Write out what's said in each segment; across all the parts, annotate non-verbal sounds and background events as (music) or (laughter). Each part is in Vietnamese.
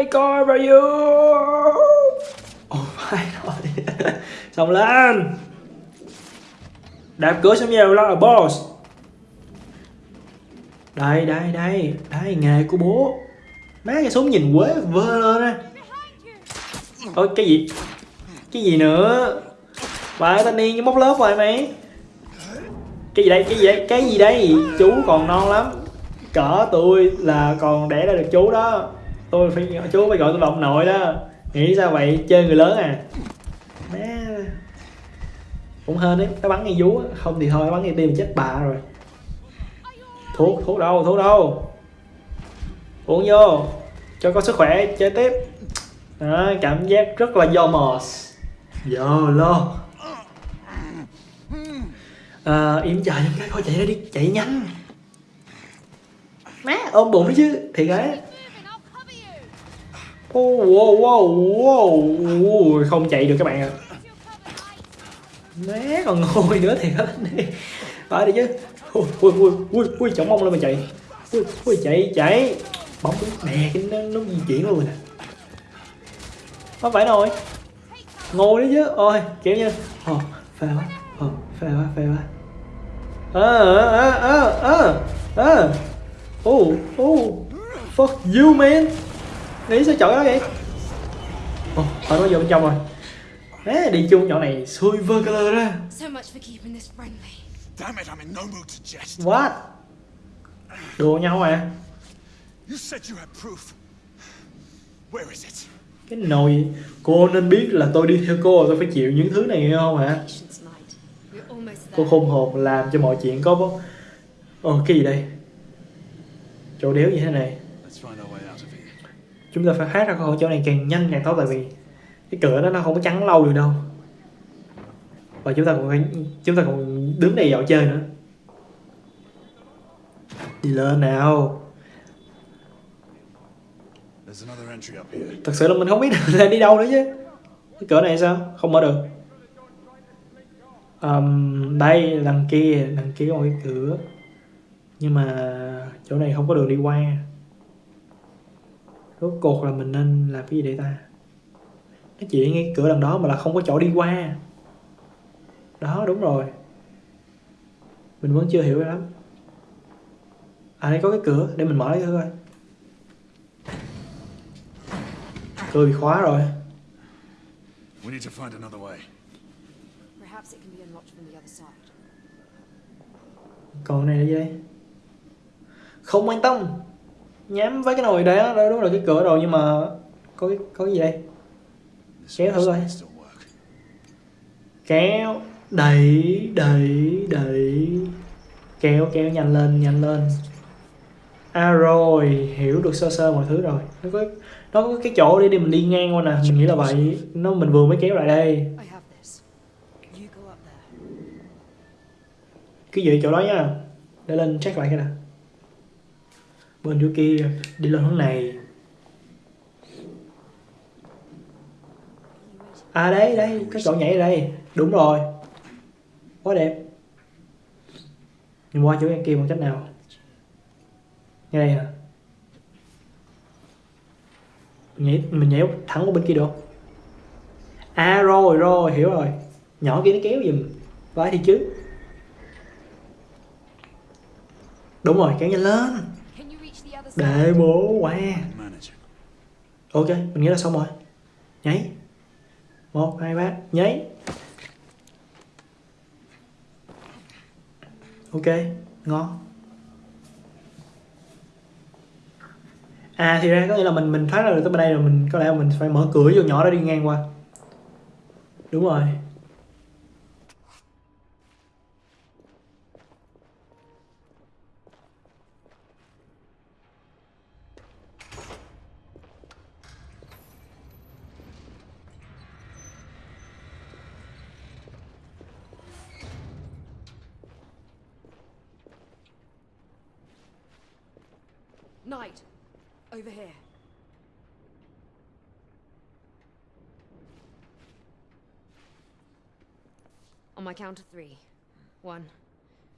my god are you? Oh my god. (laughs) Xong lên. Đạp cửa xong nhiều lo là boss. Đây đây đây. Đây, nghề của bố. Má cái súng nhìn quế, vơ lên á. Ôi, cái gì? Cái gì nữa? Bà thanh niên móc lớp rồi, mày. Cái gì đây? Cái gì đây? Cái gì đây? Chú còn non lắm. Cỡ tôi là còn đẻ ra được chú đó. Tôi phải chú phải gọi tôi là ông nội đó. Nghĩ sao vậy? Chơi người lớn à? Má. Cũng hên đấy Nó bắn ngay vú á. Không thì thôi nó bắn ngay tim chết bà rồi. Thuốc thuốc đâu thuốc đâu? Uống vô Cho có sức khỏe chơi tiếp. Đó, Cảm giác rất là yomos YOLO à, Im trời trong cái thôi chạy ra đi Chạy nhanh. Má. Ôm bụng đó chứ Thiệt á Oh, wow, wow, wow. Không chạy được các bạn ạ. Né còn ngồi nữa thì hết đi. Phải đi chứ. Ui, ui, ui, ui, ui, chổng mông lên mà chạy. Ui, ui, chạy, chạy. Bóng nè, nó, nó di chuyển luôn rồi nè. Không phải rồi Ngồi đấy chứ, ôi, kiểu như ờ, Ồ, phê quá, ờ, ồ, phê quá, phê quá. Ờ, ờ, ờ, ờ, ờ Oh, oh, fuck you man. Nghĩ sao chọn đó vậy? Ồ, oh, nó vô bên trong rồi. Á, đi chung nhỏ này xui vơ ra mood to jest. What? Đùa nhau à? Cái nồi Cô nên biết là tôi đi theo cô Tôi phải chịu những thứ này không hả? Cô khôn hồn làm cho mọi chuyện có Ồ cái gì đây? Chỗ đéo như thế này Let's find our way out of here. Chúng ta phải thoát ra khỏi chỗ này càng nhanh càng tốt Tại vì cái cửa đó nó không có chắn lâu được đâu. Và chúng ta còn phải Chúng ta còn đứng đây dạo chơi nữa. Đi lên nào. Thật sự là mình không biết là (laughs) đi đâu nữa chứ. Cái cửa này sao? Không mở được. Ờm, Đây, đằng kia. Đằng kia có một cái cửa. Nhưng mà chỗ này không có đường đi qua Rốt cuộc là mình nên làm cái gì để ta? Nó chỉ ngay cửa đằng đó mà là không có chỗ đi qua. Đó, đúng rồi. Mình vẫn chưa hiểu lắm. À đây có cái cửa Để mình mở cái thử coi. Cửa bị khóa rồi. We need to find another way. Perhaps it can be unlocked from the other side. còn này là gì đây? Không quan tâm nhắm với cái nồi đấy đó, đúng là cái cửa rồi, nhưng mà có cái có cái gì đây? Kéo thử coi. kéo, đẩy đẩy đẩy. Kéo kéo, nhanh lên nhanh lên. À rồi, hiểu được sơ sơ mọi thứ rồi. Nó có nó có cái chỗ để đi mình đi ngang qua nè, mình nghĩ là vậy. Nó, mình vừa mới kéo lại đây. Cứ giữ cái gì chỗ đó nha. Để lên check lại cái nè bên chỗ kia, đi lên hướng này. À đấy đấy cái chỗ nhảy đây. Đúng rồi. Quá đẹp. Nhưng qua chỗ kia bằng cách nào? Ngay đây hả? Mình nhảy mình nhảy thẳng qua bên kia được. À rồi rồi, hiểu rồi. Nhỏ kia nó kéo giùm. Vãi thì chứ. Đúng rồi, kéo nhanh lên. Để bố Manager. ok mình nghĩ là xong rồi. Nhảy một hai ba. Nhảy ok ngon. À thì ra có nghĩa là mình mình thoát ra được tới bên đây rồi mình có lẽ là mình phải mở cửa vô nhỏ đó đi ngang qua. Đúng rồi my count of three. One,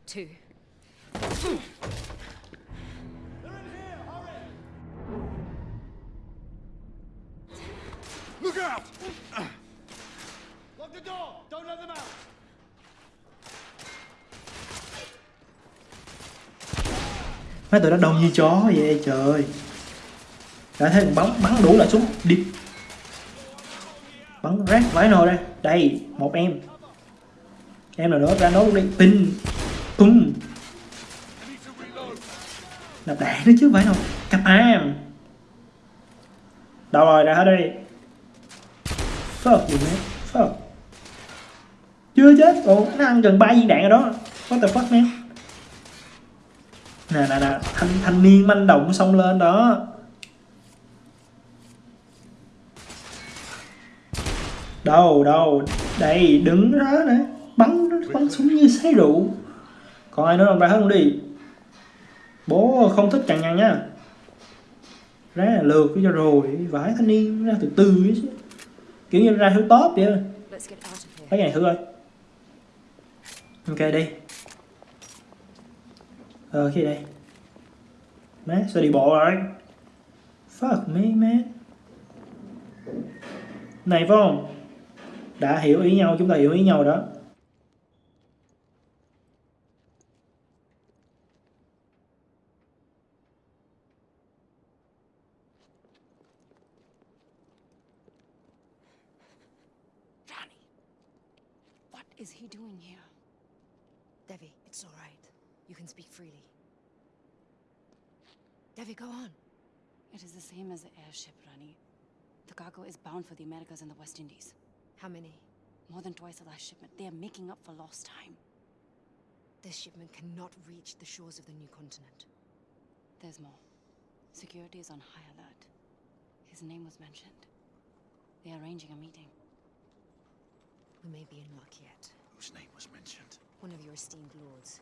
two. You're out! Lock the door! Don't let them out! mấy tụi nó đông như chó vậy trời đã thấy bắn bắn đủ là súng đi bắn rác vãi nồi đây đây một em em nào đó ra nốt đi pin tung nạp đạn nữa chứ phải không cặp am. Đâu rồi ra hết đi. Fuck gì mate fuck chưa chết. Ồ nó ăn gần ba viên đạn rồi đó. What the fuck, man? Nè nè nè, thanh thanh niên manh động xông lên đó. Đâu đâu, đây, đứng đó nữa bắn bắn súng như sấy rượu. Còn ai nữa không? Ra hết không đi. Bố không thích cằn nhằn nhá ra là lượt cho rồi vải thanh niên ra từ từ ấy chứ. Kiểu như ra thứ top vậy cái này thử coi ok đi. Ờ gì đây? Má sao đi bộ rồi? Fuck me man này phải không? Đã hiểu ý nhau chúng ta hiểu ý nhau đó is he doing here? Devi, it's all right. You can speak freely. Devi, go on. It is the same as the airship, Rani. The cargo is bound for the Americas and the West Indies. How many? More than twice the last shipment. They are making up for lost time. This shipment cannot reach the shores of the new continent. There's more. Security is on high alert. His name was mentioned. They are arranging a meeting. We may be in luck yet. Whose name was mentioned? One of your esteemed lords.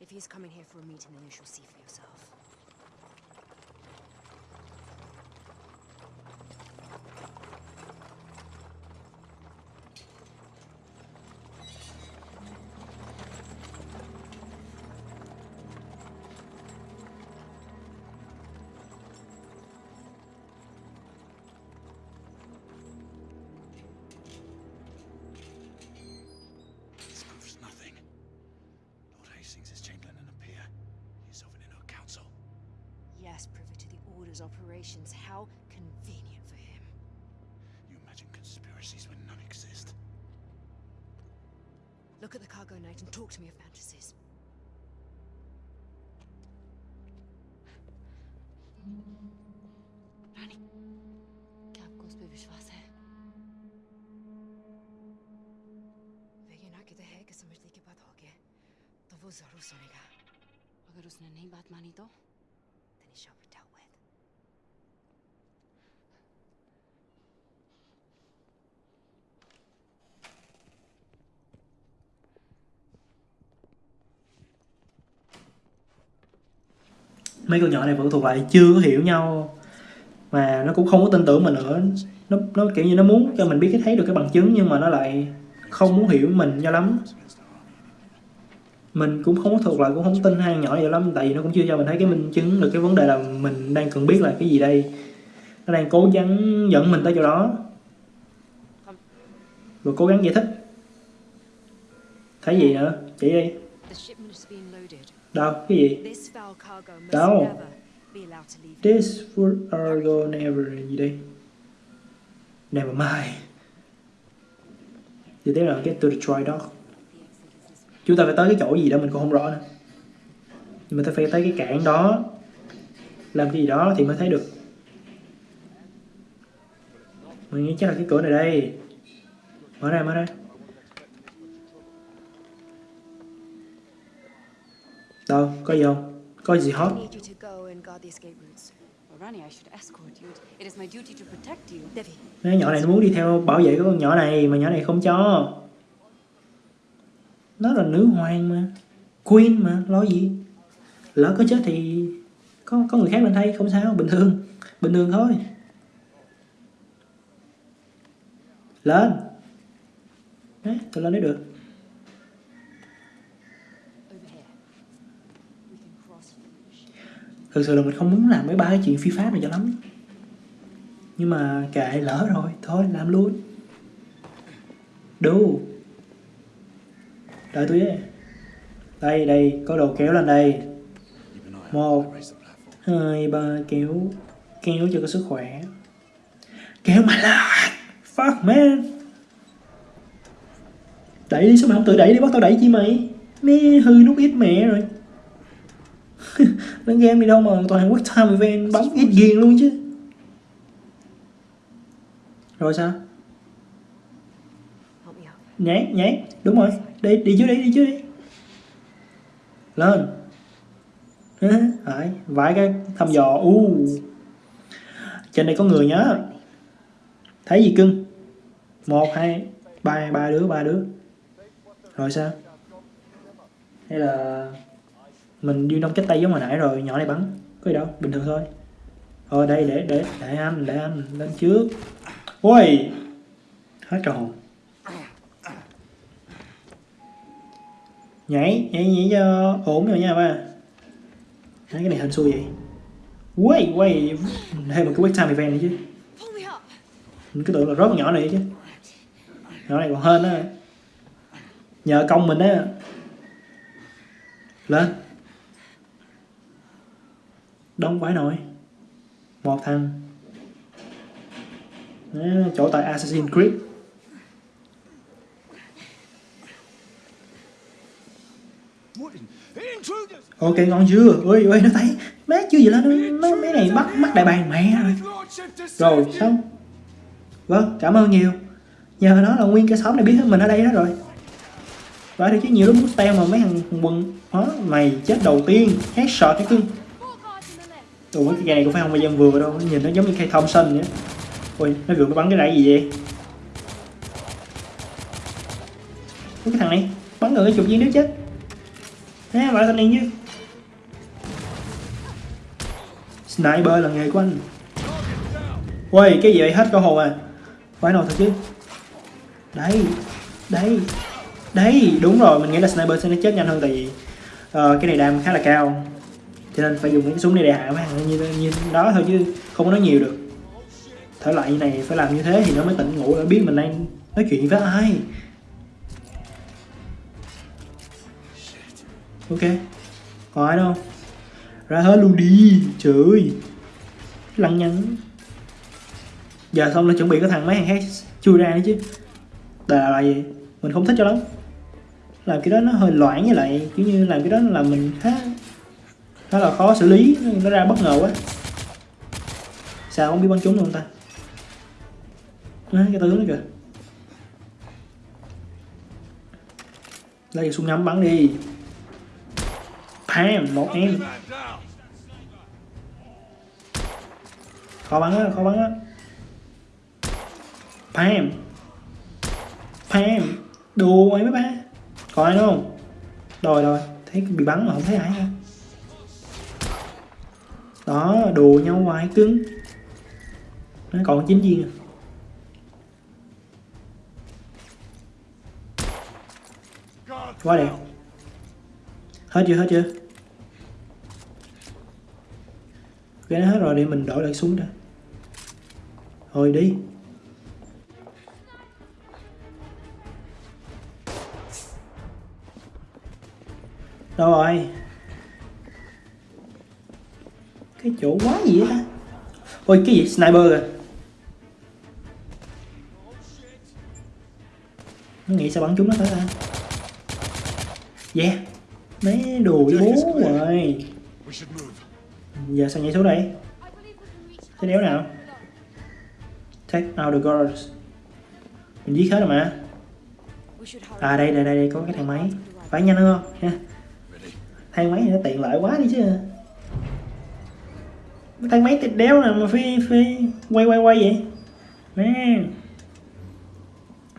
If he is coming here for a meeting, then you shall see for yourself. to the Order's operations. How convenient for him. You imagine conspiracies when none exist. Look at the cargo night and talk to me of fantasies. रानी क्या आपको उस पर विश्वास है वह ये ना कहते हैं कि समझने की बात होगी तो वो जरूर सुनेगा अगर उसने नहीं बात मानी तो mấy con nhỏ này vẫn thuộc lại chưa có hiểu nhau. Mà nó cũng không có tin tưởng mình nữa. Nó nó kiểu như nó muốn cho mình biết cái thấy được cái bằng chứng nhưng mà nó lại không muốn hiểu mình cho lắm. Mình cũng không có thuộc lại, cũng không tin hai nhỏ vậy lắm, tại vì nó cũng chưa cho mình thấy cái minh chứng được cái vấn đề là mình đang cần biết là cái gì đây. Nó đang cố gắng dẫn mình tới chỗ đó. Rồi cố gắng giải thích. Thấy gì nữa? Chỉ đi. Đâu cái gì cargo Đâu? This would argo never gì đây? Never mind. Tiếp theo là get to dry dock. Chúng ta phải tới cái chỗ gì đó mình cũng không rõ nữa. Nhưng mà ta phải tới cái cảng đó làm cái gì đó thì mới thấy được. Mình nghĩ chắc là cái cửa này đây. Mở ra, mở ra. Is my duty to protect you. Devi, Mấy nhỏ này nó muốn đi theo bảo vệ cái con nhỏ này mà nhỏ này không cho. Nó là nữ hoàng mà. Queen mà, lo gì. Lỡ có chết thì có có người khác lên thay không sao, bình thường. Bình thường thôi. Lên. Đấy, tôi lên đấy được. Over here. We can cross. Thực sự là mình không muốn làm mấy ba cái chuyện phi pháp này cho lắm. nhưng mà kệ, lỡ rồi. Thôi, làm luôn. Đu. Đợi tôi ấy. đây đây. Có đồ kéo lên đây. Một. hai, ba. Kéo. Kéo cho có sức khỏe. Kéo mà là. Fuck, man. Đẩy đi, sao mày không tự đẩy đi? Bắt tao đẩy chi mày? Mẹ, hư nút ít mẹ rồi. (laughs) đánh game đi đâu mà toàn quốc time event bấm ít ghiền luôn chứ. Rồi sao? Nhảy nhảy. Đúng rồi. Đi đi trước đi đi trước đi. Lên. Đấy, vài cái thăm dò. U. Trên đây có người nhớ thấy gì cưng? Một hai ba ba đứa ba đứa. Rồi sao? Hay là mình đi nông chết tay giống hồi nãy rồi nhỏ này bắn. Có gì đâu bình thường thôi. Thôi đây để để để anh để anh lên trước. Ôi! Hết tròn. nhảy nhảy nhảy cho ổn rồi nha ba. Đấy, cái này hình xui vậy. Quay quay. Thêm một cái wait time event nữa chứ. Mình cứ tưởng là rớt con nhỏ này chứ. Nhỏ này còn hơn á. Nhờ công mình á. Lên đông quái nổi. Một thằng. Đó, chỗ tại Assassin's Creed. Ok ngon chưa? Ui ui nó thấy má chưa gì lên nó mấy này bắt mắt đại bàng mẹ rồi. Rồi xong. Vâng cảm ơn nhiều. Nhờ nó là nguyên cái xóm này biết hết mình ở đây đó rồi. Vậy thì chứ nhiều lúc muốn teo mà mấy thằng quần đó mày chết đầu tiên. Headshot cái cưng. Ủa cái cây này cũng phải không? Phải dân vừa đâu nhìn nó giống như cây Thompson vậy. Ui nó vừa nó bắn cái rải gì vậy? Ủa, cái thằng này bắn người cái chục viên đứa chết. Thế phải thanh niên chứ Sniper là nghề của anh. Ui cái gì vậy? Hết cơ hồn à Phải nào thật chứ. Đấy đấy đấy. Đúng rồi mình nghĩ là sniper sẽ nó chết nhanh hơn tại vì uh, Cái này đam khá là cao. Cho nên phải dùng cái súng này để hạ mấy thằng như, như đó thôi chứ không có nói nhiều được. Thể loại như này phải làm như thế thì nó mới tỉnh ngủ nó biết mình đang nói chuyện với ai. Ok Còn ai đâu? Ra hết luôn đi Trời ơi. Lăng nhăng. Giờ xong là chuẩn bị có thằng mấy thằng khác chui ra nữa chứ. Đà là gì? Mình không thích cho lắm. Làm cái đó nó hơi loãng với lại Kiểu như làm cái đó là mình khá Khá là khó xử lý Nó ra bất ngờ quá. Sao không biết bắn trúng luôn ta? À, Cái tướng đó kìa. Lấy súng ngắm bắn đi. Pam, một em. Khó bắn á khó bắn á. Pam Pam đùa mày mấy ba. Còn ai nữa không? Rồi rồi. Thấy bị bắn mà không thấy ai ha đó, đùa nhau hoài, cứng. Nó còn chín viên à. Quá đẹp. Hết chưa hết chưa? Cái nó hết rồi, để mình đổi lại súng đã. Thôi đi. Đâu rồi? Cái chỗ quá gì ta? Ôi cái gì? Sniper kìa. Nó nghĩ sao bắn chúng nó tới ta? Yeah. Mấy đồ bố rồi. Giờ sao nhảy xuống đây? Cái đéo nào? Take out the guards mình giết hết rồi mà. À đây đây đây, đây có cái thang máy. Phải nhanh hơn không? Ha. Thang máy này nó tiện lợi quá đi chứ cái thang máy tịt đéo nào mà phi phi quay quay quay vậy? Nè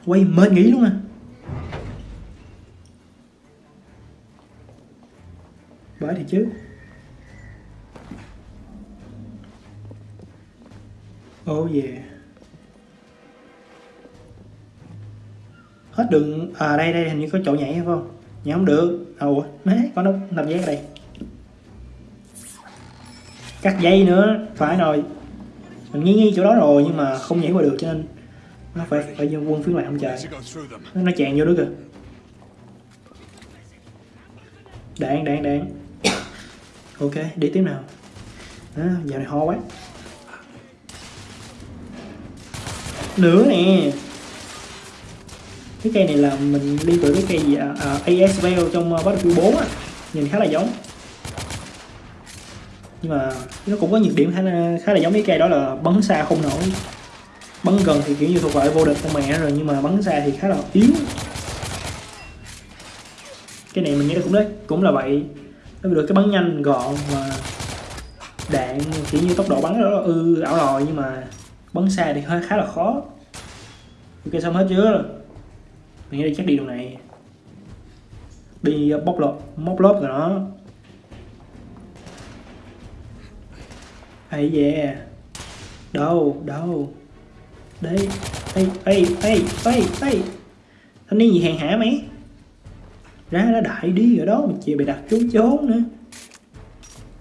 quay mệt nghỉ luôn à. Bởi thì chứ. Oh yeah. Hết đường à đây đây, hình như có chỗ nhảy, phải không? Nhảy không được. Ủa má có nó nằm dây ở đây cắt dây nữa phải rồi. Mình nghi nghi chỗ đó rồi nhưng mà không nhảy qua được cho nên nó phải phải vô quân phía lại không trời. Nó, chèn vô đó kìa. Đạn đạn đạn. Ok đi tiếp nào. À, giờ này ho quá. Nữa nè. Cái cây này là mình đi từ cái cây gì à, à, ASVL trong uh, Battlefield 4 á. Nhìn khá là giống nhưng mà nó cũng có nhược điểm khá là, khá là giống với cây đó là bắn xa không nổi. Bắn gần thì kiểu như thuộc loại vô địch con mẹ rồi nhưng mà bắn xa thì khá là yếu. Cái này mình nghĩ là cũng đấy cũng là vậy. Nó được cái bắn nhanh gọn mà đạn kiểu như tốc độ bắn đó là ư ảo lòi nhưng mà bắn xa thì hơi khá là khó. Ok xong hết chưa? Mình nghĩ là chắc đi đường này. Đi bóc lột móc lốp rồi nó ấy yeah. Đâu đâu. Đây ê ê ê ê ê. Thanh niên gì hèn hả mày. Ra đã đại đi ở đó, mà chị bị đặt trốn trốn nữa.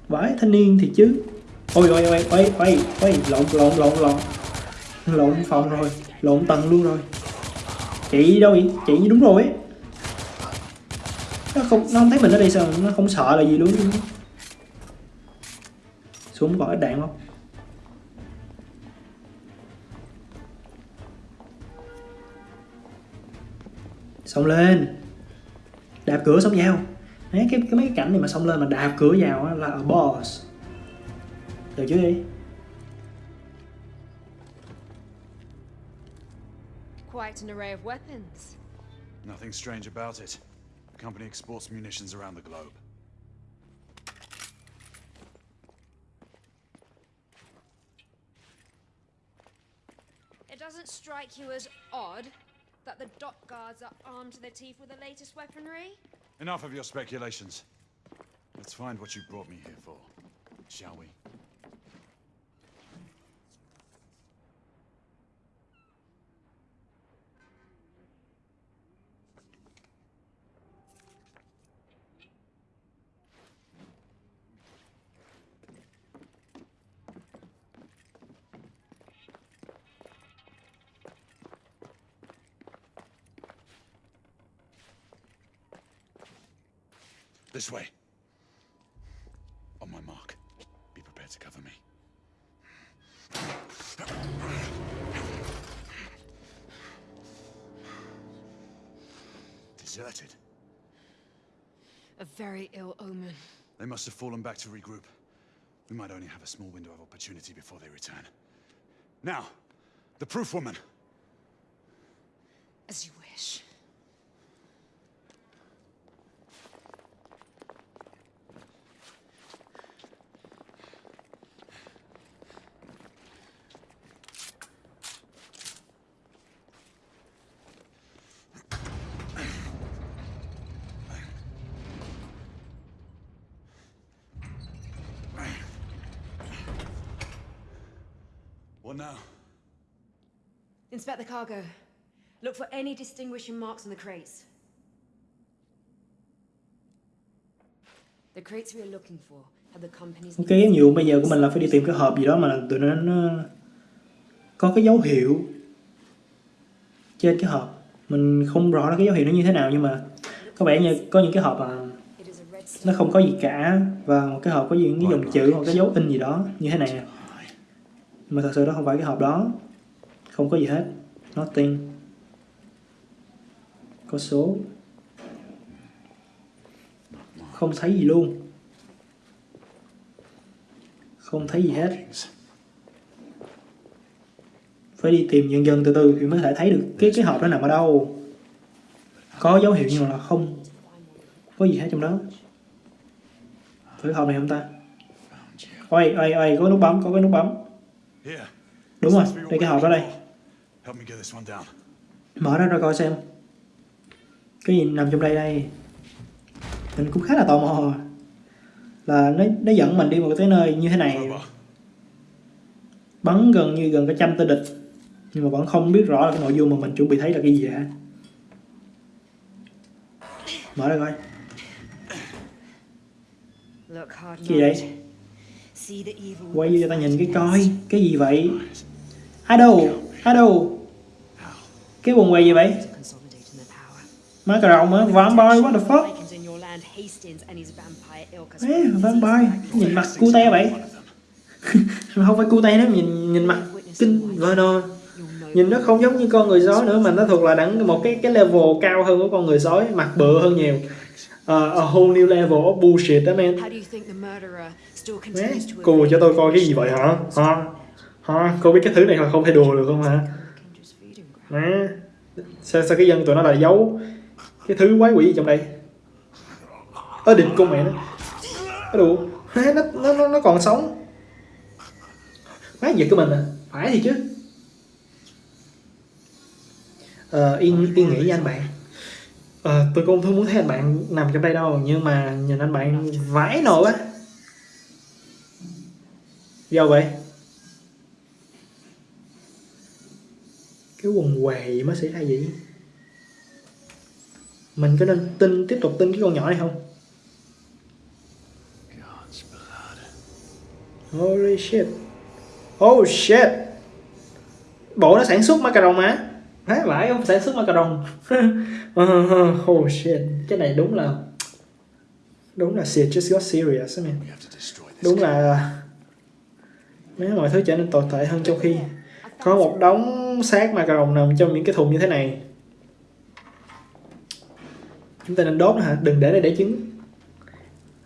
Vãi thanh niên thì chứ. Ôi ôi ôi ôi ôi ôi, lộn lộn lộn lộn. Lộn phòng rồi, lộn tầng luôn rồi. Chị đâu vậy? Chị đúng rồi ấy. Nó không nó không thấy mình ở đây sao? Nó không sợ là gì luôn xuống còn ít đạn không xông lên đạp cửa xông vào Đấy, cái, cái mấy cái cảnh này mà xông lên mà đạp cửa vào á, là a boss được chứ đi Quite an array of weapons. Nothing strange about it. The company exports munitions around the globe. Doesn't strike you as odd that the dock guards are armed to the teeth with the latest weaponry? Enough of your speculations. Let's find what you brought me here for, shall we? This way. On my mark. Be prepared to cover me. Deserted. A very ill omen. They must have fallen back to regroup. We might only have a small window of opportunity before they return. Now, the proof woman. As you wish. What now? Inspect the cargo. Look for any distinguishing marks on the crates. The crates we are looking for have the company's Ok, nhiệm vụ bây giờ của mình là phải đi tìm cái hộp gì đó mà tụi nó, nó có cái dấu hiệu trên cái hộp. Mình không rõ là cái dấu hiệu nó như thế nào nhưng mà có vẻ như có những cái hộp mà It is a red nó không có gì cả và một cái hộp có những cái dòng chữ hoặc cái dấu in gì đó như thế này nè mà thật sự đó không phải cái hộp đó. Không có gì hết. Nothing. Có số. Không thấy gì luôn. Không thấy gì hết. Phải đi tìm dần dần từ từ thì mới thể thấy được cái cái hộp đó nằm ở đâu. Có dấu hiệu nhưng mà là không có gì hết trong đó. Thử cái hộp này không ta? Ôi ôi ôi, có nút bấm, có cái nút bấm đúng rồi đây. cái hộp đó đây mở ra ra coi xem. Cái gì nằm trong đây đây? Mình cũng khá là tò mò. Là nó nó dẫn mình đi một cái nơi như thế này. Bắn gần như gần cả trăm tên địch. Nhưng mà vẫn không biết rõ là cái nội dung mà mình chuẩn bị thấy là cái gì hả? Mở ra coi. Hard Gì vậy? Quay vô cho ta nhìn cái coi cái gì vậy? Ở đâu cái quần què gì vậy? Má cà rồng á vampire what the fuck? Ê, vampire nhìn mặt cute vậy. (laughs) Không phải cute nó nhìn nhìn mặt kinh vờ nò nhìn nó không giống như con người sói nữa mà nó thuộc là đẳng một cái cái level cao hơn của con người sói mặt bự hơn nhiều uh, a whole new level of bullshit đó man? Má, continues to cô cho tôi coi cái gì vậy hả? Hả? Hả? Cô biết cái thứ này là không thể đùa được không hả? Má sao, sao cái dân tụi nó lại giấu cái thứ quái quỷ gì trong đây? Ở định con mẹ nó. Nó Má, nó, nó, nó, nó còn sống. Má giật của mình à. Phải thì chứ. Ờ, yên yên nghĩ nha anh bạn ờ, tôi cũng không muốn thấy anh bạn nằm trong đây đâu nhưng mà nhìn anh bạn vãi nồi quá. Đâu vậy. Cái quần què gì mới xảy ra vậy? Mình có nên tin tiếp tục tin cái con nhỏ này không? Holy shit. Oh shit. Bộ nó sản xuất macaron mà Há vãi không sản xuất macaron oh shit. Cái này đúng là đúng là shit. Just got serious man đúng là mấy mọi thứ trở nên tồi tệ hơn trong khi có một đống xác macaron nằm trong những cái thùng như thế này. Chúng ta nên đốt nó hả? Đừng để nó để trứng.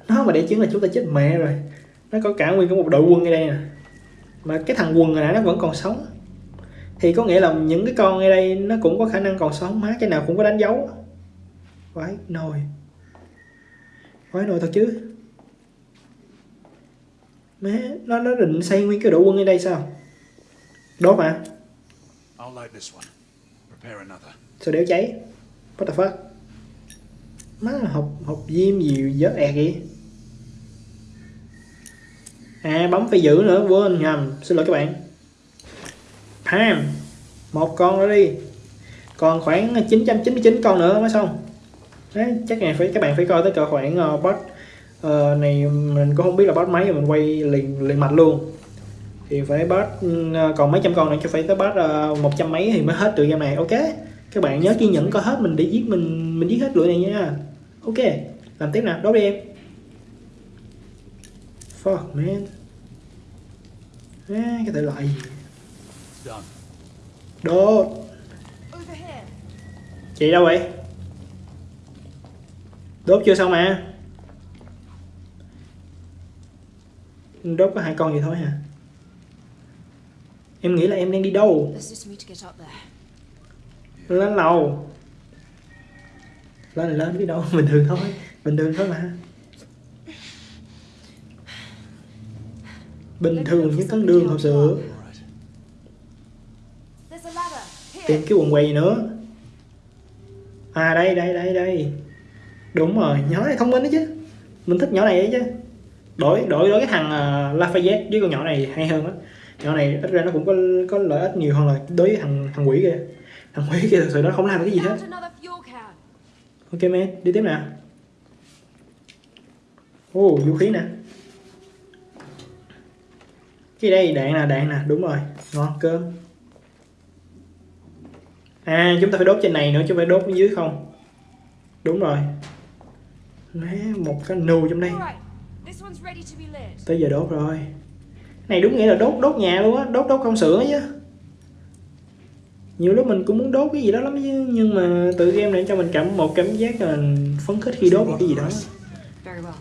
Nó mà để trứng là chúng ta chết mẹ rồi. Nó có cả nguyên có một đội quân ở đây nè. Mà cái thằng quần hồi nãy nó vẫn còn sống thì có nghĩa là những cái con ở đây nó cũng có khả năng còn sống má cái nào cũng có đánh dấu vãi nồi. Vãi nồi thật chứ. Má nó nó định xây nguyên cái đội quân ở đây sao? Đốt mà. Sao đéo cháy? What the fuck? Má hộp hộp diêm gì dớt ẹt vậy. À bấm phải giữ nữa quên nhầm. Xin lỗi các bạn Pam một con nữa đi. Còn khoảng 999 con nữa mới xong. Đấy, chắc này phải các bạn phải coi tới cỡ khoảng uh, bot uh, này mình cũng không biết là bot mấy rồi mình quay liền liền mạch luôn. Thì phải bot uh, còn mấy trăm con nữa cho phải tới boss uh, một trăm mấy thì mới hết được game này. Ok các bạn nhớ kiên nhẫn coi hết mình để giết mình mình giết hết lưỡi này nha. Ok làm tiếp nào đốt đi em. Fuck man à, cái thể loại gì Đồ chị đâu vậy? Đốt chưa xong mà? Đốt có hai con gì thôi hả? Em nghĩ là em đang đi đâu? Lên lầu. Lên là lên đi đâu, bình thường thôi. Bình thường thôi mà. Bình thường những con đường, thật sự. Tìm cái quần què gì nữa. À đây đây đây đây. Đúng rồi nhỏ này thông minh đấy chứ. Mình thích nhỏ này đấy chứ. Đổi đổi đổi cái thằng uh, Lafayette với con nhỏ này hay hơn á. Nhỏ này ít ra nó cũng có có lợi ích nhiều hơn là đối với thằng thằng quỷ kia. Thằng quỷ kia thật sự nó không làm cái gì hết. Ok man đi tiếp nè. Ô vũ khí nè. Cái đây đạn nè đạn nè. Đúng rồi ngon cơm à chúng ta phải đốt trên này nữa chứ không phải đốt dưới không. Đúng rồi. Má, một cái nù trong đây. Tới giờ đốt rồi. Này đúng nghĩa là đốt đốt nhà luôn á. Đốt đốt công xưởng á chứ. Nhiều lúc mình cũng muốn đốt cái gì đó lắm chứ nhưng mà tự game này cho mình cảm một cảm giác là phấn khích khi đốt một cái gì đó.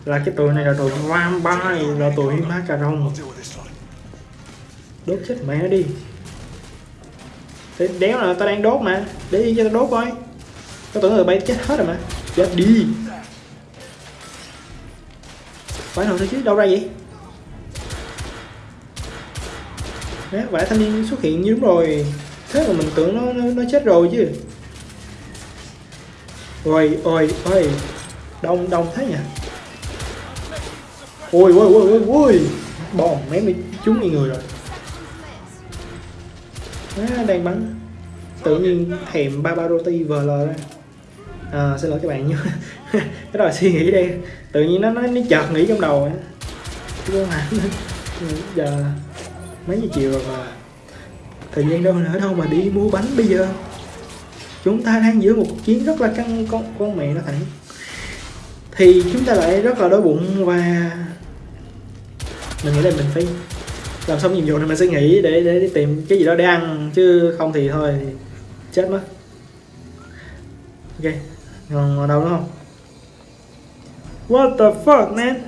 Là cái tụi này là tụi vampire là tụi ma cà rồng đốt chết mẹ đi để đéo là tao đang đốt mà. Để yên cho tao đốt coi. Tao tưởng người bay chết hết rồi mà. Chết đi. Phải nào thôi chứ đâu ra vậy? Đấy, vải thanh niên xuất hiện như đúng rồi. Thế mà mình tưởng nó nó, nó chết rồi chứ. Ôi ôi ôi. Đông đông thế nhỉ? Ôi ôi ôi ôi ôi. Bom mấy mới trúng ngay người rồi à, đang bắn. Tự nhiên thèm ba ba roti vl ra. À, xin lỗi các bạn nhé. (laughs) Cái đó là suy nghĩ đây tự nhiên nó nó, nó chợt nghĩ trong đầu á. Chứ (laughs) giờ mấy giờ chiều rồi mà thời gian đâu nữa đâu mà đi mua bánh bây giờ. Chúng ta đang giữa một cuộc chiến rất là căng con con mẹ nó thẳng. Thì chúng ta lại rất là đói bụng và mình nghĩ là mình phải làm xong nhiệm vụ này mình sẽ nghỉ để để, để tìm cái gì đó để ăn chứ không thì thôi chết mất. Ok còn ở đâu nữa không? What the fuck man?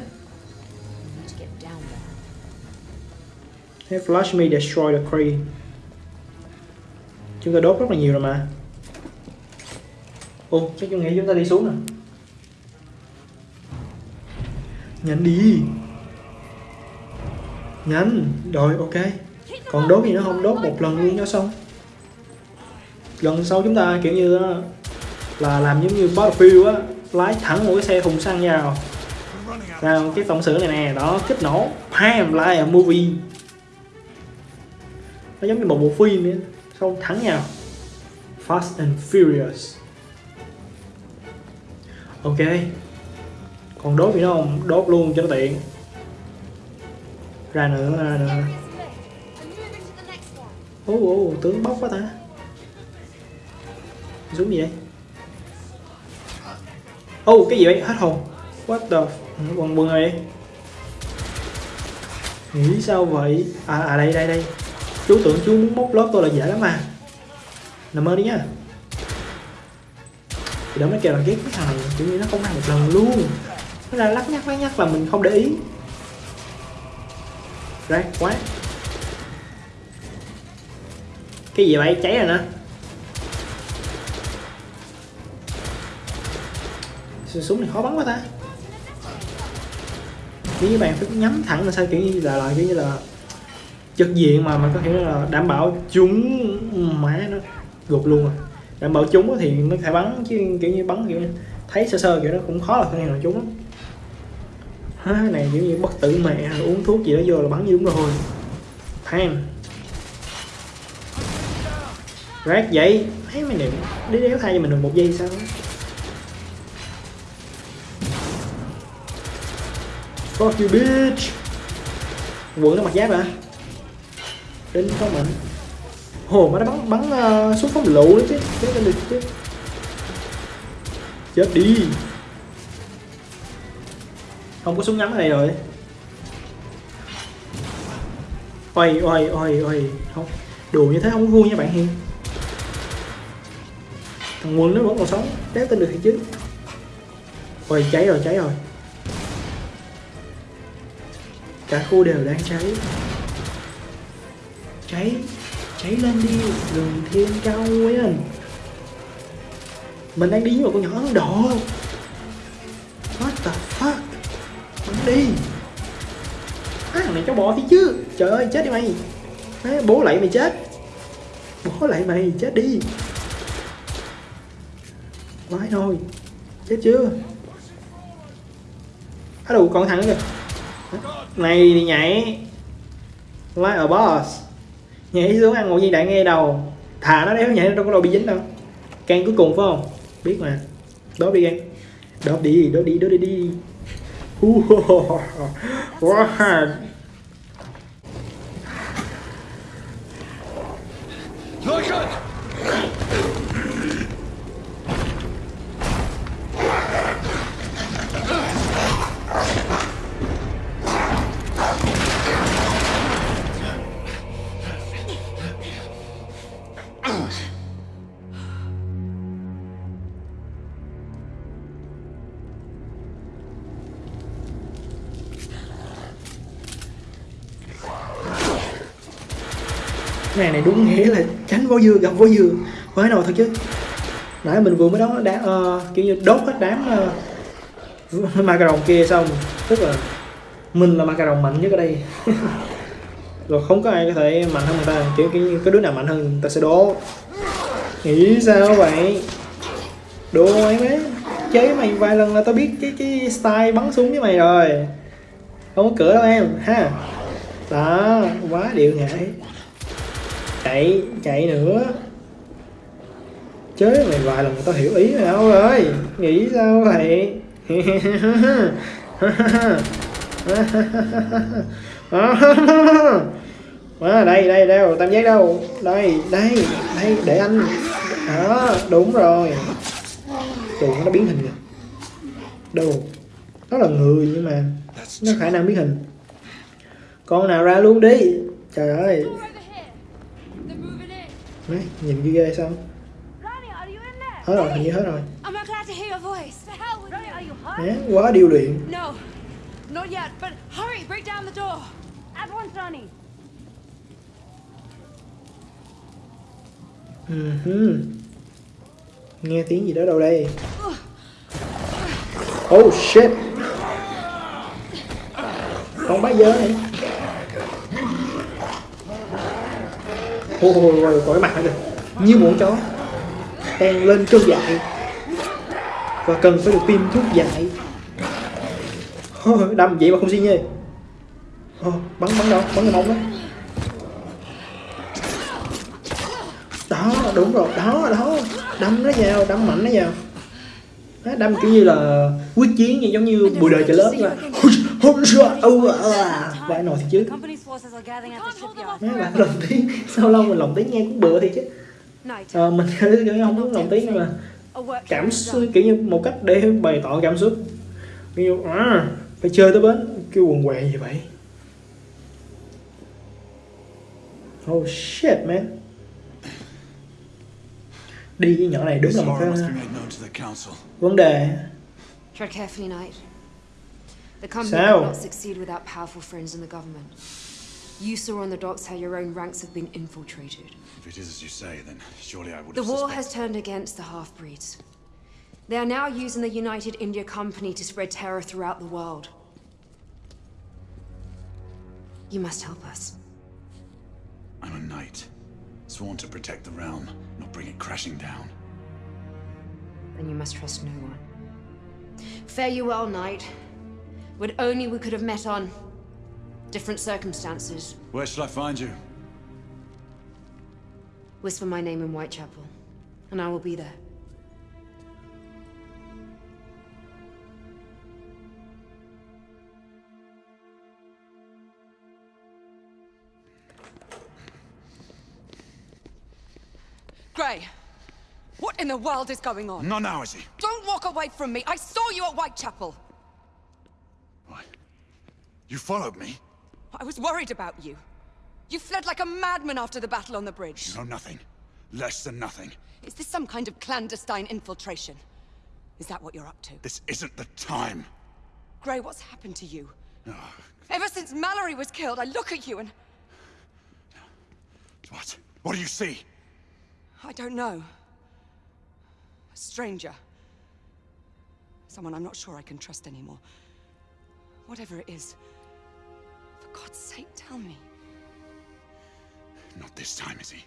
Hey, flash me destroy the tree chúng ta đốt rất là nhiều rồi mà. Ô, chắc tôi nghĩ chúng ta đi xuống nè. Nhanh đi nhanh rồi, ok. Còn đốt gì nữa không? Đốt một lần luôn cho xong. Lần sau chúng ta, kiểu như ờ, là làm giống như Battlefield á, lái thẳng một cái xe thùng xăng vào. Ra cái tổng xử này nè, đó, kích nổ, bam like a movie. Nó giống như một bộ phim ấy xong thắng vào. Fast and Furious. Ok. Còn đốt gì nữa không? Đốt luôn cho nó tiện ra nữa ra nữa. Ô ô tướng bóc quá ta. Xuống gì vậy ô cái gì vậy? Hết hồn. What the quần quần này nghĩ sao vậy? À à đây đây đây. Chú tưởng chú muốn móc lớp tôi là dễ lắm mà. Nằm mơ đi nhá thì đó mới kêu là ghét cái thằng này, kiểu như nó không ăn một lần luôn. Nó ra lắc nhắc lắc nhắc là mình không để ý rác quá. Cái gì vậy? Cháy rồi nè. Súng này khó bắn quá ta? Kiểu như bạn phải nhắm thẳng là sao, kiểu như là kiểu như là trực diện mà mà có thể là đảm bảo chúng má nó gục luôn rồi đảm bảo chúng thì mới thể bắn, chứ kiểu như bắn kiểu như thấy sơ sơ kiểu nó cũng khó là khả này là chúng lắm há này kiểu như bất tử mẹ uống thuốc gì đó vô là bắn như đúng rồi. Than. Rác vậy? Thấy mày niệm đi đéo thay cho mình được một giây sao? Fuck you bitch. Quẩn nó mặc giáp hả? Đinh có mình Hồ mà nó bắn bắn ờ, uh, xuống phóng lựu đấy chứ. Chết lên được chứ Chết đi. Không có súng ngắn này rồi. Ôi ôi ôi ôi. Không, Đùa như thế không có vui nha bạn Hiền Thằng Quân nó vẫn còn sống Đéo tin được thì chứ Ôi, cháy rồi cháy rồi. Cả khu đều đang cháy. Cháy cháy lên đi. Rừng thiên cao nguyên. Mình đang đi với một con nhỏ ấn mày thằng này cho bò thì chứ trời ơi chết đi mày. Má, bố lại mày chết. Bố lại mày chết đi. Quái thôi. Chết chưa? Á đủ còn thằng nữa kìa. Này thì nhảy. Like a boss? Nhảy xuống ăn một viên đạn ngay đầu. Thả nó đéo nhảy nó đâu có đâu bị dính đâu. Can cuối cùng phải không? Biết mà. Đốt đi can đốt đi đốt đi đốt đi đi. Wow. Cái này này đúng nghĩa là tránh vó dưa gặp vó dưa Mới nào thật chứ. Nãy mình vừa mới đó đá uh, ờ, kiểu như đốt hết đám uh, (laughs) macaron kia xong. Tức là mình là macaron mạnh nhất ở đây. (laughs) Rồi không có ai có thể mạnh hơn người ta. Kiểu, kiểu như cái đứa nào mạnh hơn người ta sẽ đố. Nghĩ sao vậy? Đố mày mấy chơi với mày vài lần là tao biết cái cái style bắn súng với mày rồi. Không có cửa đâu em ha. Đó quá điệu ngại chạy chạy nữa. Chớ mày vài lần tao hiểu ý mày đâu rồi nghĩ sao vậy? (laughs) À, đây đây đâu tam giác đâu? Đây đây đây để anh. Đó đúng rồi. Tụi nó biến hình rồi đâu nó là người nhưng mà nó khả năng biến hình. Con nào ra luôn đi. Trời ơi. Đấy, nhìn ghê ghê sao Ronnie, are you in there? hết rồi hình như hết rồi I'm not glad to hear your voice. The hell with Ronnie, are you hurt? Né, quá điêu luyện No, not yet. But hurry, break down the door. At once, Ronnie. uh nghe tiếng gì đó đâu đây oh shit con bá dơ này ôi có cái mặt này như một chó. Đang lên cơn dại. Và cần phải được tiêm thuốc dại. Ôi, đâm vậy mà không xin nhê bắn bắn đâu bắn cái mông đó. Đó đúng rồi đó đó. Đâm nó vào đâm mạnh nó vào. Đó, đâm kiểu như là quyết chiến như giống như bùi đời trời lớn là vãi nồi thì chứ. Company's forces are gathering at the shipyard. mấy bạn lồng tiếng sao lâu mình lồng tiếng nghe cũng bựa thì chứ. Ờ, mình không muốn lồng tiếng nhưng mà cảm xúc kiểu như một cách để bày tỏ cảm xúc. Kiểu như à, phải chơi tới bến. Kêu quần què gì vậy. Oh shit man. Đi với nhỏ này đúng là một cái vấn đề. The company Sao? cannot succeed without powerful friends in the government. You saw on the docks how your own ranks have been infiltrated. If it is as you say, then surely I would The have war suspected- has turned against the half-breeds. They are now using the United India Company to spread terror throughout the world. You must help us. I'm a knight, sworn to protect the realm, not bring it crashing down. Then you must trust no one. Fare you well, Knight. Would only we could have met on different circumstances. Where should I find you? Whisper my name in Whitechapel, and I will be there. Gray, what in the world is going on? Not now, is he? Don't walk away from me. I saw you at Whitechapel. You followed me? I was worried about you. You fled like a madman after the battle on the bridge. You know nothing. Less than nothing. Is this some kind of clandestine infiltration? Is that what you're up to? This isn't the time. Gray, what's happened to you? Oh, Ever since Mallory was killed, I look at you and what? What do you see? I don't know. A stranger. Someone I'm not sure I can trust anymore. Whatever it is, God's sake, tell me. Not this time, is he?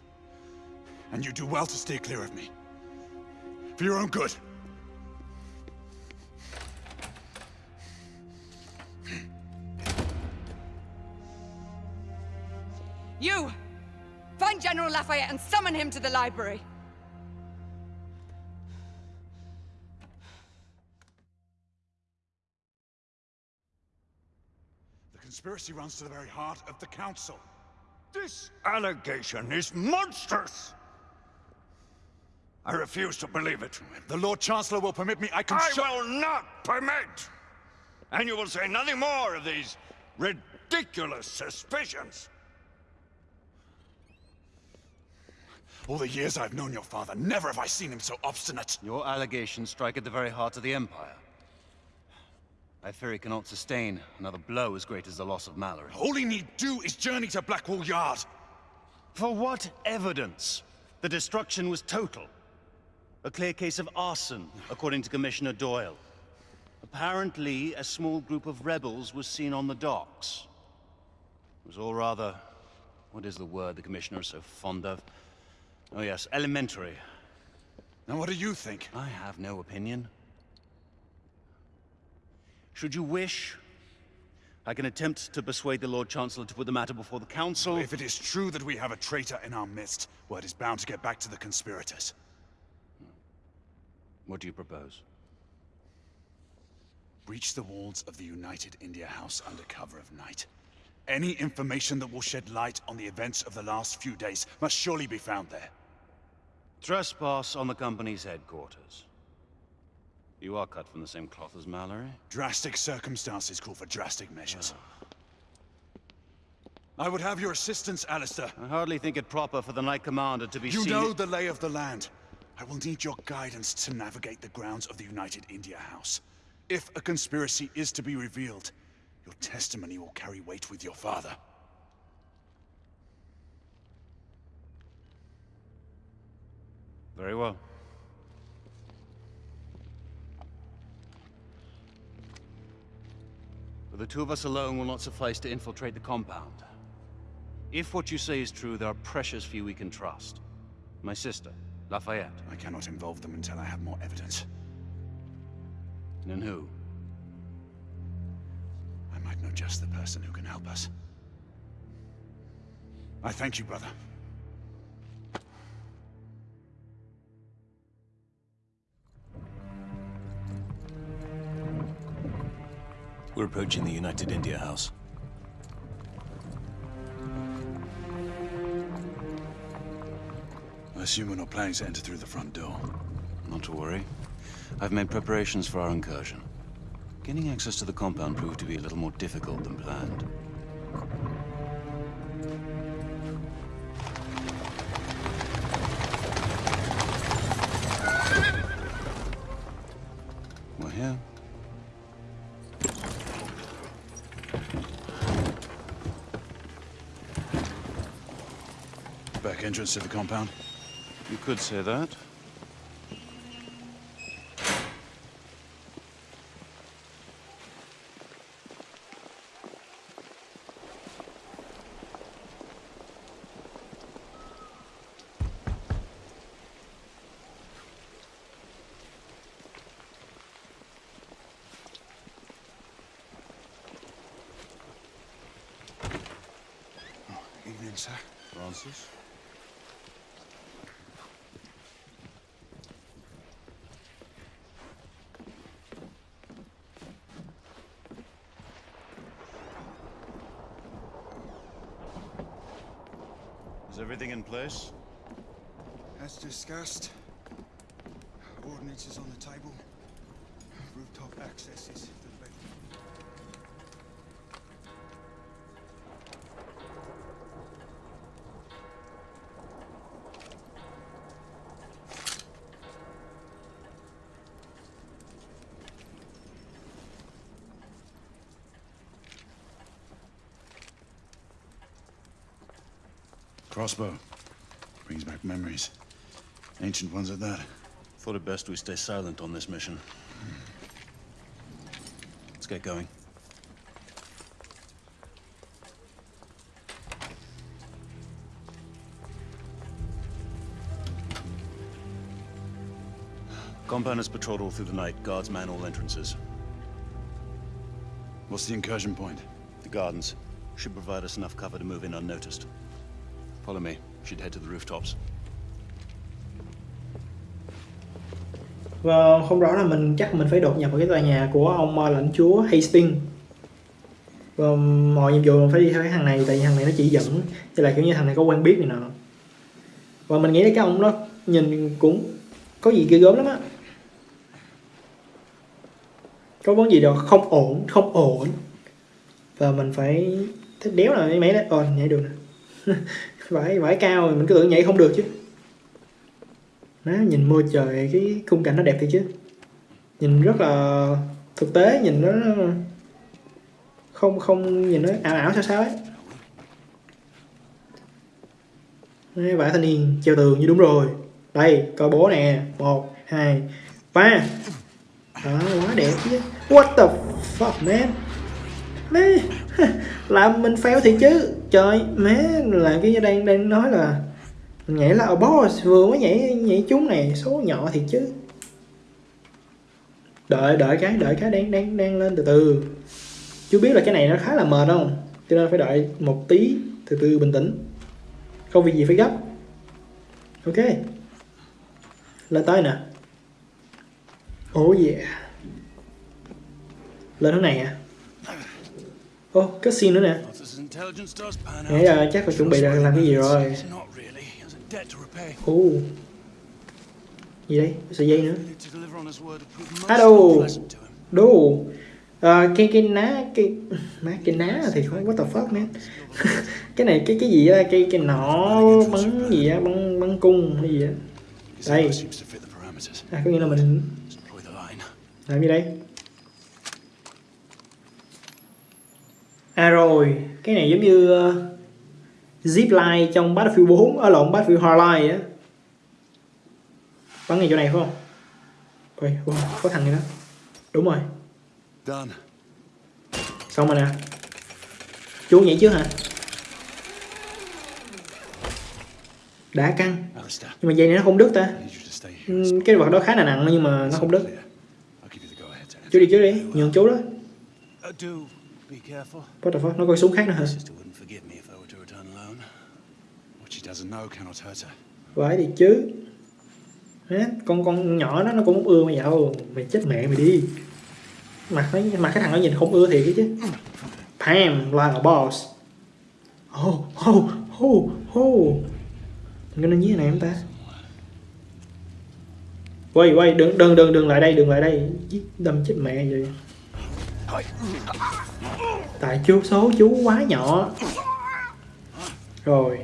And you do well to steer clear of me. For your own good. You! Find General Lafayette and summon him to the library! Conspiracy runs to the very heart of the council. This allegation is monstrous! I refuse to believe it. The Lord Chancellor will permit me, I can I will not permit! And you will say nothing more of these ridiculous suspicions. All the years I've known your father, never have I seen him so obstinate. Your allegations strike at the very heart of the Empire. I fear he cannot sustain another blow as great as the loss of Mallory. All he need do is journey to Blackwall Yard. For what evidence? The destruction was total. A clear case of arson, according to Commissioner Doyle. Apparently, a small group of rebels was seen on the docks. It was all rather... What is the word the Commissioner is so fond of? Oh yes, elementary. Now what do you think? I have no opinion. Should you wish, I can attempt to persuade the Lord Chancellor to put the matter before the Council. If it is true that we have a traitor in our midst, word is bound to get back to the conspirators. What do you propose? Breach the walls of the United India House under cover of night. Any information that will shed light on the events of the last few days must surely be found there. Trespass on the company's headquarters. You are cut from the same cloth as Mallory. Drastic circumstances call for drastic measures. I would have your assistance, Alistair. I hardly think it proper for the Knight Commander to be You know the lay of the land. I will need your guidance to navigate the grounds of the United India House. If a conspiracy is to be revealed, your testimony will carry weight with your father. Very well. But the two of us alone will not suffice to infiltrate the compound. If what you say is true, there are precious few we can trust. My sister, Lafayette. I cannot involve them until I have more evidence. And who? I might know just the person who can help us. I thank you, brother. We're approaching the United India House. I assume we're not planning to enter through the front door. Not to worry. I've made preparations for our incursion. Gaining access to the compound proved to be a little more difficult than planned. Entrance to the compound. You could say that. Oh, evening, sir. Francis? Is everything in place? As discussed, ordinances on the table. Rooftop access is to the left. Crossbow. Brings back memories. Ancient ones at that. Thought it best we stay silent on this mission. Let's get going. Compound is patrolled all through the night. Guards man all entrances. What's the incursion point? The gardens should provide us enough cover to move in unnoticed. Follow me. Should head to the rooftops. Và không rõ là mình, chắc mình phải đột nhập vào cái tòa nhà của ông ờ, lãnh chúa Hastings. Và mọi nhiệm vụ mình phải đi theo cái thằng này, tại vì thằng này nó chỉ dẫn cho là kiểu như thằng này có quen biết này nọ. Và mình nghĩ là cái ông đó nhìn cũng có gì ghê gớm lắm á. Có vấn gì đó không ổn không ổn. Và mình phải thích đéo là mấy mấy đấy ờ nhảy được nè. (laughs) vải vải cao thì mình cứ tưởng nhảy không được chứ. Nó nhìn môi trời cái khung cảnh nó đẹp thiệt chứ. Nhìn rất là thực tế nhìn nó không không nhìn nó ảo ảo sao sao ấy. Đấy, vải thanh niên treo tường như đúng rồi. Đây coi bố nè. Một hai ba. Đó quá đẹp chứ. What the fuck man? Má (laughs) làm mình fail thì chứ. Trời má làm cái đang đang nói là mình nhảy là boss. Vừa mới nhảy nhảy chúng này, số nhỏ thì chứ. Đợi đợi cái đợi cái đang đang đang lên từ từ. Chú biết là cái này nó khá là mệt không? Cho nên phải đợi một tí, từ từ bình tĩnh. Không việc gì phải gấp. Ok. Lên tới nè. Oh yeah. Lên hướng này à Ô, oh, cutscene nữa nè. Nghĩ là chắc phải chuẩn bị là làm cái gì rồi. Ồ oh. Gì đây? Sợi dây nữa. À đồ. Đồ. À, cái cái ná cái má cái ná thì không có the fuck man. (laughs) Cái này cái cái gì á? Cái cái nỏ bắn gì á? Bắn bắn cung hay gì á? Đây. À có nghĩa là mình làm gì đây? À rồi, cái này giống như uh, zip line trong Battlefield 4 ở lộn Battlefield Hardline á. Bắn ngay chỗ này phải không? Ôi, wow, có thằng này đó. Đúng rồi, Done. xong rồi nè. Chú nhảy trước hả? Đã căng. Nhưng mà dây này nó không đứt ta. Ừ, Cái vật đó khá là nặng nhưng mà nó không đứt. Chú đi trước đi, nhường chú đó. What the fuck, nó coi súng khác nữa hả? Sister wouldn't forgive me if I were to return alone. What she doesn't know cannot hurt her. Phải thì chứ. Hả? con con nhỏ đó nó cũng không ưa mày đâu. Mày chết mẹ mày đi. Mặt nó mặt cái thằng nó nhìn không ưa thiệt chứ. Pam like a boss. Oh oh oh oh có nên nhí này không ta. Quay quay đừng đừng đừng đừng lại đây đừng lại đây. Đâm chết mẹ vậy tại chú số chú quá nhỏ. Rồi.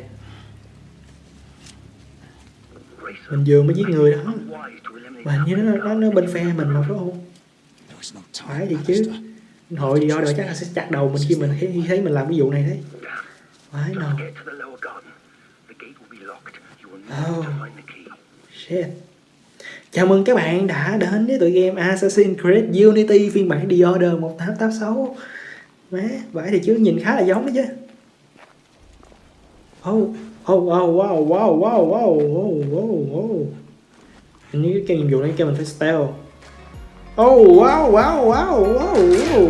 Mình vừa mới giết người đó. Mà hình như nó nó, nó bên phe mình mà phải không? Phải thì chứ. Hội gì đó chắc là sẽ chặt đầu mình khi mình thấy, thấy mình làm cái vụ này đấy. Phải nào Oh. shit chào mừng các bạn đã đến với tụi game Assassin's Creed Unity phiên bản The Order 1886 má vậy thì chứ nhìn khá là giống đó chứ oh oh wow wow wow wow wow wow wow wow hình như cái nhiệm vụ này kia mình phải stealth oh wow wow wow wow wow